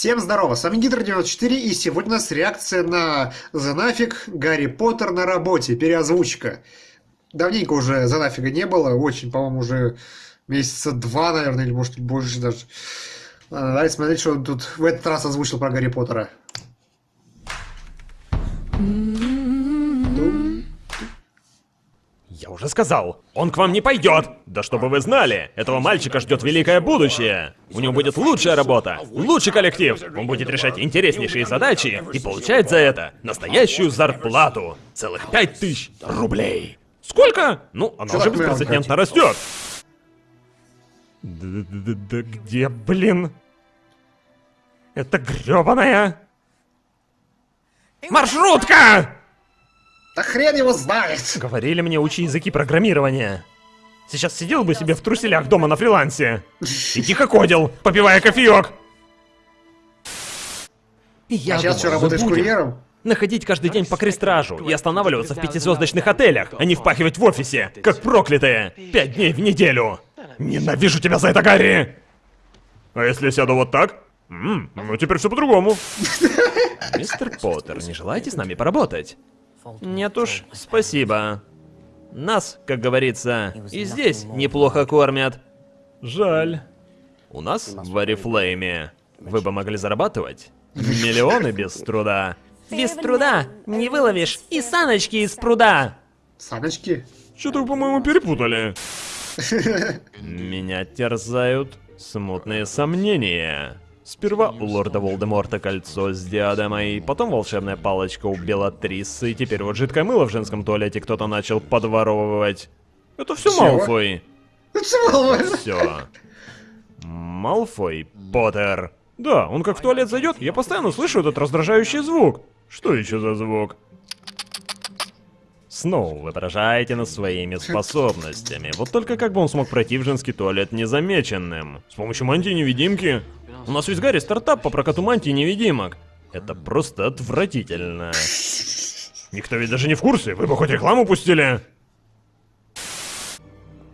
Всем здорово, с вами Гидр94, и сегодня у нас реакция на The Нафиг Гарри Поттер на работе, переозвучка. Давненько уже The Нафига не было, очень, по-моему, уже месяца два, наверное, или может больше даже. Ладно, давайте смотреть, что он тут в этот раз озвучил про Гарри Поттера. Я уже сказал, он к вам не пойдет. Да чтобы вы знали, этого мальчика ждет великое будущее. У него будет лучшая работа, лучший коллектив. Он будет решать интереснейшие задачи и получать за это настоящую зарплату. Целых пять тысяч рублей. Сколько? Ну, она уже беспрецедентно растет. Да где, блин? Это грёбаная... Маршрутка! Да хрен его знает! Говорили мне учи языки программирования. Сейчас сидел бы себе в труселях дома на фрилансе. И тихо ходил, попивая кофеек. И я А сейчас что, работаешь курьером? Находить каждый день по крестражу и останавливаться в пятизвездочных отелях, а не впахивать в офисе, как проклятые, пять дней в неделю. Ненавижу тебя за это, Гарри! А если я сяду вот так? М, ну теперь все по-другому. Мистер Поттер, не желаете с нами поработать? Нет уж, спасибо. Нас, как говорится, и здесь неплохо кормят. Жаль. У нас в Арифлейме вы бы могли зарабатывать миллионы без труда. Без труда не выловишь и саночки из пруда. Саночки? Что-то вы, по-моему, перепутали. Меня терзают смутные сомнения. Сперва у лорда Волдеморта кольцо с диадемой, потом волшебная палочка у Белатрисы, и теперь вот жидкое мыло в женском туалете кто-то начал подворовывать. Это все Чего? Малфой. Все. Малфой Поттер. Да, он как в туалет зайдет, я постоянно слышу этот раздражающий звук. Что еще за звук? Снова вы поражаете нас своими способностями. Вот только как бы он смог пройти в женский туалет незамеченным? С помощью мантии-невидимки? У нас ведь Гарри стартап по прокату мантий-невидимок. Это просто отвратительно. Никто ведь даже не в курсе, вы бы хоть рекламу пустили.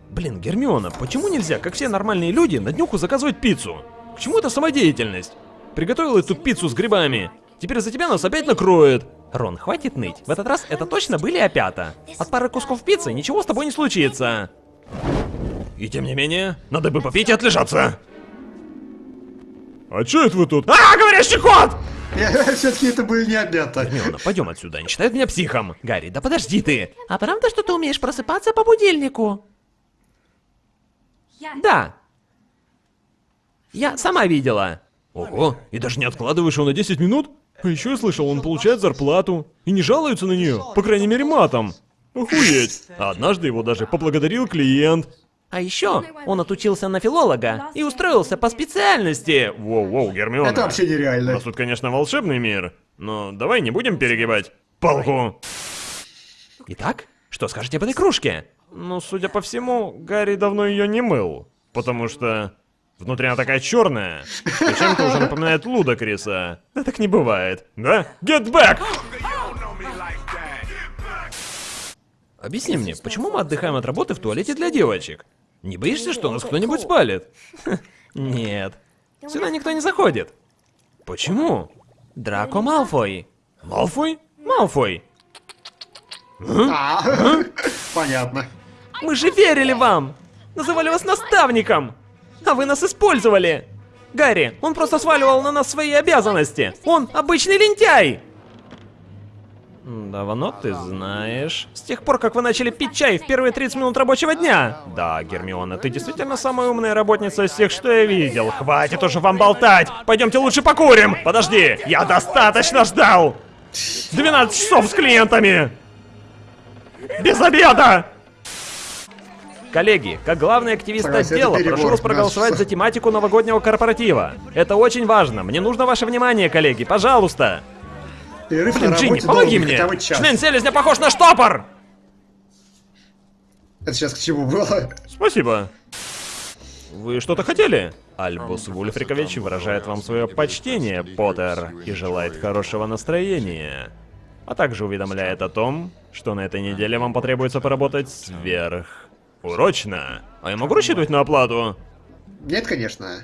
Блин, Гермиона, почему нельзя, как все нормальные люди, на днюху заказывать пиццу? К чему эта самодеятельность? Приготовил эту пиццу с грибами. Теперь за тебя нас опять накроет. Рон, хватит ныть. В этот раз это точно были опята. От пары кусков пиццы ничего с тобой не случится. И тем не менее, надо бы попить и отлежаться. А чё это вы тут? А, говорящий кот! Все-таки это были не опята. Гермиона, пойдем отсюда, не считают меня психом. Гарри, да подожди ты. А правда, что ты умеешь просыпаться по будильнику? Да. Я сама видела. Ого, и даже не откладываешь его на 10 минут? А еще я слышал, он получает зарплату. И не жалуется на нее, по крайней мере матом. Охуеть. А однажды его даже поблагодарил клиент. А еще он отучился на филолога и устроился по специальности. Воу-воу, Гермиона. Это вообще У нереально. нас тут, конечно, волшебный мир, но давай не будем перегибать палку. Итак, что скажете об этой кружке? Ну, судя по всему, Гарри давно ее не мыл, потому что внутри она такая черная, и чем-то уже напоминает Лудокриса. Да так не бывает, да? Get back! Объясни мне, почему мы отдыхаем от работы в туалете для девочек? Не боишься, что нас кто-нибудь спалит? Нет. Сюда никто не заходит. Почему? Драко Малфой. Малфой? Малфой. А, понятно. Мы же верили вам! Называли вас наставником! А вы нас использовали! Гарри, он просто сваливал на нас свои обязанности! Он обычный лентяй! Давно ты знаешь. С тех пор, как вы начали пить чай в первые 30 минут рабочего дня! Да, Гермиона, ты действительно самая умная работница из всех, что я видел. Хватит уже вам болтать! Пойдемте лучше покурим! Подожди, я достаточно ждал! 12 часов с клиентами! Без обеда! Коллеги, как главный активист Согласен, отдела, прошу вас проголосовать Да, за тематику новогоднего корпоратива. Это очень важно. Мне нужно ваше внимание, коллеги, пожалуйста. Перерыв Блин, Джинни, помоги мне! Член селезня похож на штопор! Это сейчас к чему было? Спасибо. Вы что-то хотели? Альбус Вульфрикович выражает вам свое почтение, Поттер, и желает хорошего настроения. А также уведомляет о том, что на этой неделе вам потребуется поработать сверх... Урочно. А я могу рассчитывать на оплату? Нет, конечно.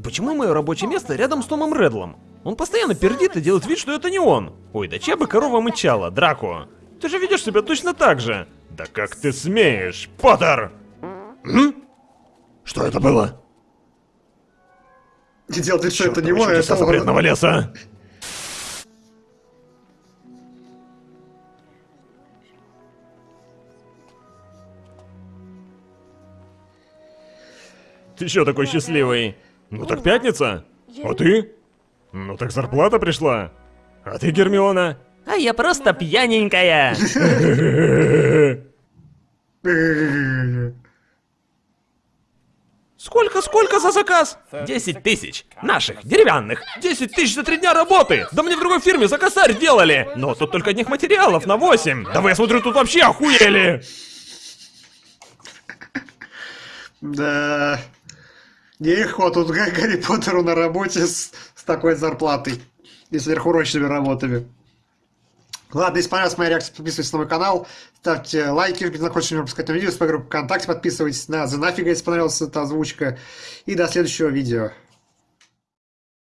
почему мое рабочее место рядом с Томом Редлом? Он постоянно пердит и делает вид, что это не он. Ой, да чья бы корова мычала, Драко? Ты же ведешь себя точно так же. Да как ты смеешь, Поттер? М? Что это было? Не вид, что это не он, чудеса это он. леса. Ты чё такой счастливый? Ну так пятница. А ты? Ну так зарплата пришла. А ты, Гермиона? А я просто пьяненькая. Сколько, сколько за заказ? 10 тысяч. Наших, деревянных. 10 тысяч за три дня работы. Да мне в другой фирме за косарь делали. Но тут только одних материалов на 8. Да вы, я смотрю, тут вообще охуели! Да. Нелегко тут Га- Гарри Поттеру на работе с, с такой зарплатой и сверхурочными работами. Ладно, если понравилась моя реакция, подписывайтесь на мой канал, ставьте лайки, если не пропускать новые видео, с моей группы ВКонтакте, подписывайтесь на The Нафига, если понравилась эта озвучка. И до следующего видео.